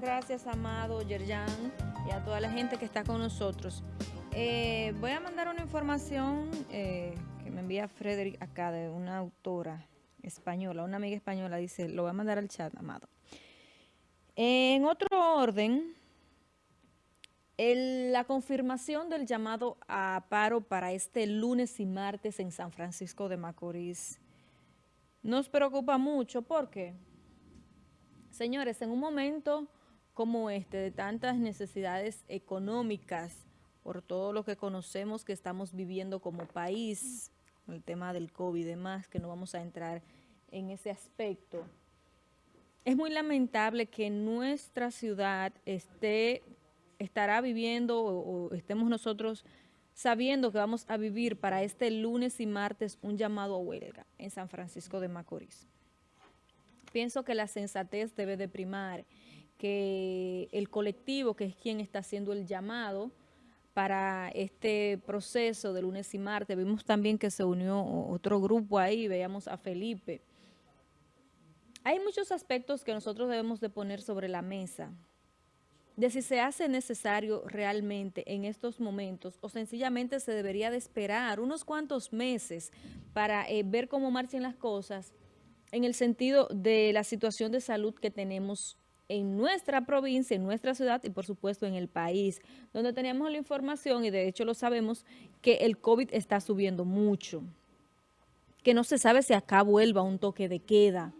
gracias, Amado, Yerjan, y a toda la gente que está con nosotros. Eh, voy a mandar una información eh, que me envía Frederick acá de una autora española, una amiga española, dice, lo voy a mandar al chat, Amado. En otro orden, la confirmación del llamado a paro para este lunes y martes en San Francisco de Macorís nos preocupa mucho porque, señores, en un momento como este de tantas necesidades económicas, por todo lo que conocemos que estamos viviendo como país, el tema del COVID y demás, que no vamos a entrar en ese aspecto, es muy lamentable que nuestra ciudad esté estará viviendo o, estemos nosotros sabiendo que vamos a vivir para este lunes y martes un llamado a huelga en San Francisco de Macorís. Pienso que la sensatez debe de primar, que el colectivo, que es quien está haciendo el llamado para este proceso de lunes y martes, vimos también que se unió otro grupo ahí, veíamos a Felipe. Hay muchos aspectos que nosotros debemos de poner sobre la mesa, de si se hace necesario realmente en estos momentos o sencillamente se debería de esperar unos cuantos meses para eh, ver cómo marchan las cosas en el sentido de la situación de salud que tenemos en nuestra provincia, en nuestra ciudad y por supuesto en el país, donde tenemos la información y de hecho lo sabemos que el COVID está subiendo mucho, que no se sabe si acá vuelva un toque de queda,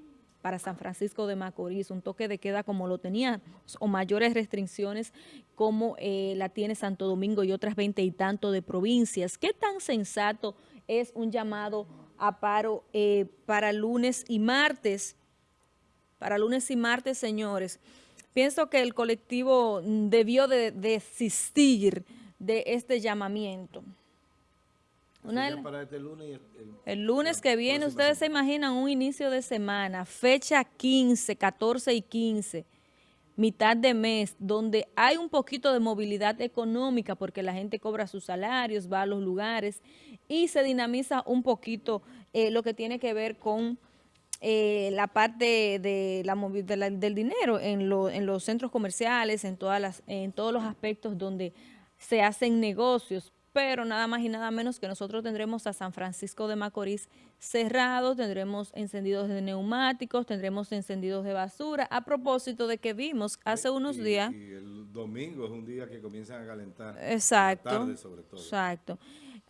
para San Francisco de Macorís, un toque de queda como lo tenía, o mayores restricciones como eh, la tiene Santo Domingo y otras veinte y tanto de provincias. ¿Qué tan sensato es un llamado a paro eh, para lunes y martes? Para lunes y martes, señores. Pienso que el colectivo debió de desistir de este llamamiento. Este el, lunes que viene, ustedes se imaginan un inicio de semana, fecha 15, 14 y 15, mitad de mes, donde hay un poquito de movilidad económica porque la gente cobra sus salarios, va a los lugares y se dinamiza un poquito eh, lo que tiene que ver con eh, la parte de la, del dinero en, en los centros comerciales, en, todas las, en todos los aspectos donde se hacen negocios, pero nada más y nada menos que nosotros tendremos a San Francisco de Macorís cerrado, tendremos encendidos de neumáticos, tendremos encendidos de basura, a propósito de que vimos hace unos días... Y el domingo es un día que comienzan a calentar. Exacto, tarde sobre todo. exacto.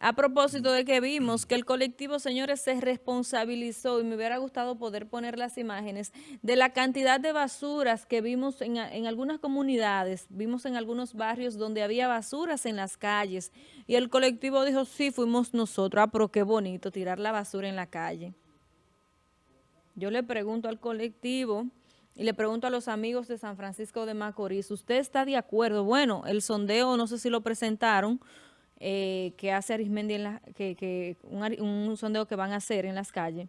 A propósito de que vimos que el colectivo, señores, se responsabilizó y me hubiera gustado poder poner las imágenes de la cantidad de basuras que vimos en, algunas comunidades, vimos en algunos barrios donde había basuras en las calles y el colectivo dijo, sí, fuimos nosotros, ah, pero qué bonito tirar la basura en la calle. Yo le pregunto al colectivo y le pregunto a los amigos de San Francisco de Macorís, ¿usted está de acuerdo? Bueno, el sondeo no sé si lo presentaron, eh, que hace Arismendi, en la, que, un, sondeo que van a hacer en las calles,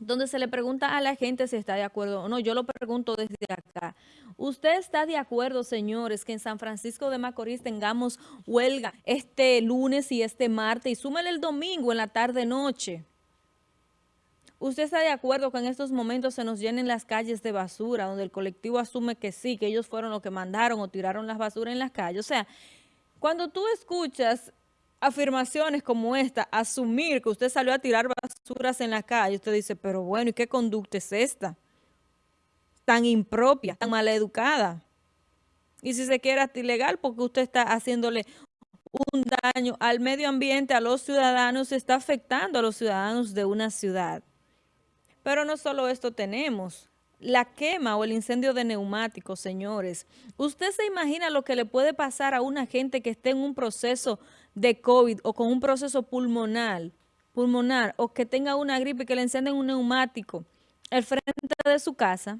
donde se le pregunta a la gente si está de acuerdo o no. Yo lo pregunto desde acá. ¿Usted está de acuerdo, señores, que en San Francisco de Macorís tengamos huelga este lunes y este martes y súmele el domingo en la tarde-noche? ¿Usted está de acuerdo que en estos momentos se nos llenen las calles de basura, donde el colectivo asume que sí, que ellos fueron los que mandaron o tiraron las basuras en las calles? O sea, cuando tú escuchas afirmaciones como esta, asumir que usted salió a tirar basuras en la calle, usted dice, pero bueno, ¿y qué conducta es esta? Tan impropia, tan maleducada. Y si se quiere ilegal, porque usted está haciéndole un daño al medio ambiente, a los ciudadanos, está afectando a los ciudadanos de una ciudad. Pero no solo esto tenemos, la quema o el incendio de neumáticos, señores. ¿Usted se imagina lo que le puede pasar a una gente que esté en un proceso de COVID o con un proceso pulmonar, pulmonar o que tenga una gripe que le encienden un neumático al frente de su casa?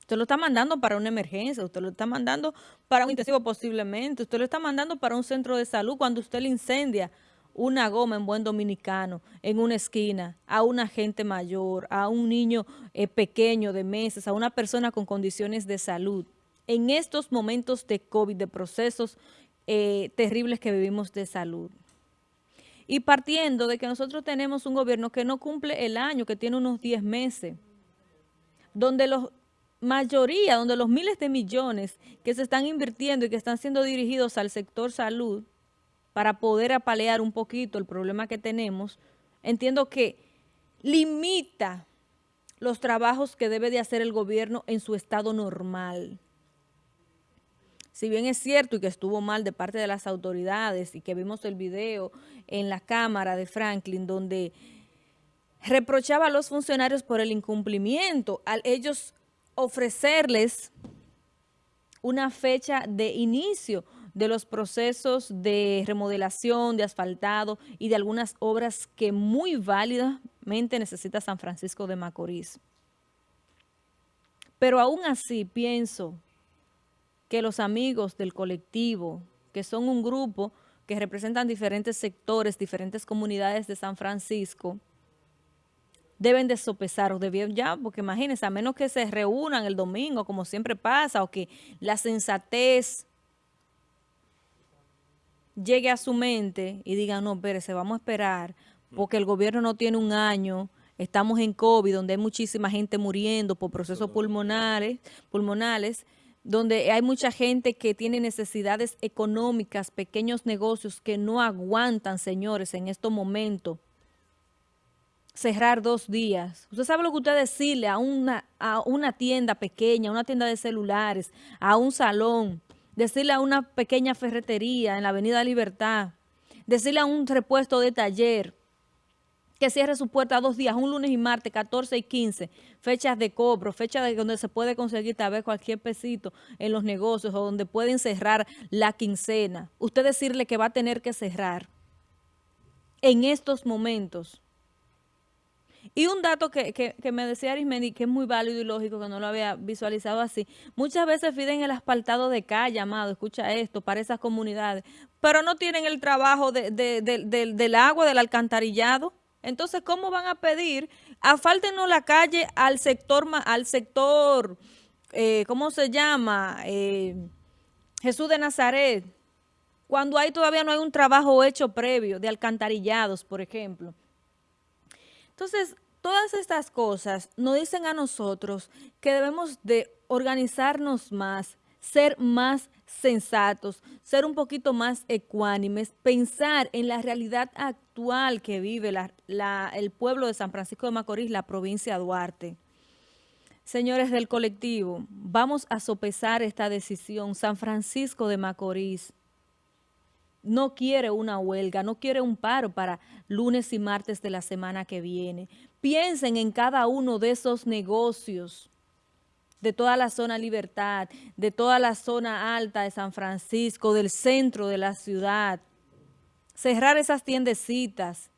Usted lo está mandando para una emergencia, usted lo está mandando para un intensivo posiblemente, usted lo está mandando para un centro de salud cuando usted le incendia una goma en buen dominicano en una esquina a una gente mayor, a un niño eh, pequeño de meses, a una persona con condiciones de salud. En estos momentos de COVID, de procesos eh, terribles que vivimos de salud. Y partiendo de que nosotros tenemos un gobierno que no cumple el año, que tiene unos 10 meses, donde los mayoría, donde los miles de millones que se están invirtiendo y que están siendo dirigidos al sector salud para poder apalear un poquito el problema que tenemos, entiendo que limita los trabajos que debe de hacer el gobierno en su estado normal. Si bien es cierto y que estuvo mal de parte de las autoridades y que vimos el video en la cámara de Franklin donde reprochaba a los funcionarios por el incumplimiento al ellos ofrecerles una fecha de inicio de los procesos de remodelación, de asfaltado y de algunas obras que muy válidamente necesita San Francisco de Macorís. Pero aún así pienso que los amigos del colectivo, que son un grupo que representan diferentes sectores, diferentes comunidades de San Francisco, deben de sopesar o debieron ya, porque imagínense, a menos que se reúnan el domingo, como siempre pasa, o que la sensatez llegue a su mente y digan, no, espérese, vamos a esperar, porque el gobierno no tiene un año, estamos en COVID, donde hay muchísima gente muriendo por procesos pulmonares, pulmonales, donde hay mucha gente que tiene necesidades económicas, pequeños negocios que no aguantan, señores, en estos momentos. Cerrar dos días. Usted sabe lo que usted decirle a una, a una tienda pequeña, a una tienda de celulares, a un salón, decirle a una pequeña ferretería en la Avenida Libertad, decirle a un repuesto de taller que cierre su puerta dos días, un lunes y martes, 14 y 15, fechas de cobro, fechas de donde se puede conseguir tal vez cualquier pesito en los negocios o donde pueden cerrar la quincena. Usted decirle que va a tener que cerrar en estos momentos y un dato que, me decía Arismendi, que es muy válido y lógico, que no lo había visualizado así. Muchas veces piden el asfaltado de calle, amado, escucha esto, para esas comunidades, pero no tienen el trabajo del agua, del alcantarillado. Entonces, ¿cómo van a pedir? Afáltenos la calle al sector, al sector eh, ¿cómo se llama? Eh, Jesús de Nazaret. Cuando ahí todavía no hay un trabajo hecho previo de alcantarillados, por ejemplo. Entonces, todas estas cosas nos dicen a nosotros que debemos de organizarnos más, ser más sensatos, ser un poquito más ecuánimes, pensar en la realidad actual que vive el pueblo de San Francisco de Macorís, la provincia de Duarte. Señores del colectivo, vamos a sopesar esta decisión. San Francisco de Macorís no quiere una huelga, no quiere un paro para lunes y martes de la semana que viene. Piensen en cada uno de esos negocios de toda la zona Libertad, de toda la zona alta de San Francisco, del centro de la ciudad. Cerrar esas tiendecitas.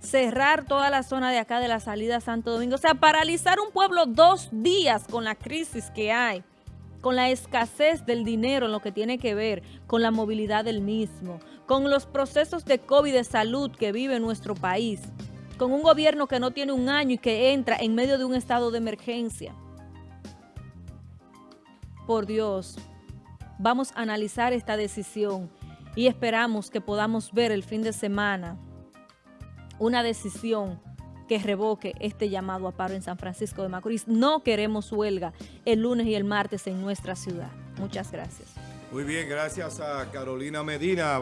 Cerrar toda la zona de acá de la salida Santo Domingo. O sea, paralizar un pueblo dos días con la crisis que hay con la escasez del dinero en lo que tiene que ver con la movilidad del mismo, con los procesos de COVID de salud que vive nuestro país, con un gobierno que no tiene un año y que entra en medio de un estado de emergencia. Por Dios, vamos a analizar esta decisión y esperamos que podamos ver el fin de semana una decisión que revoque este llamado a paro en San Francisco de Macorís. No queremos huelga el lunes y el martes en nuestra ciudad. Muchas gracias. Muy bien, gracias a Carolina Medina.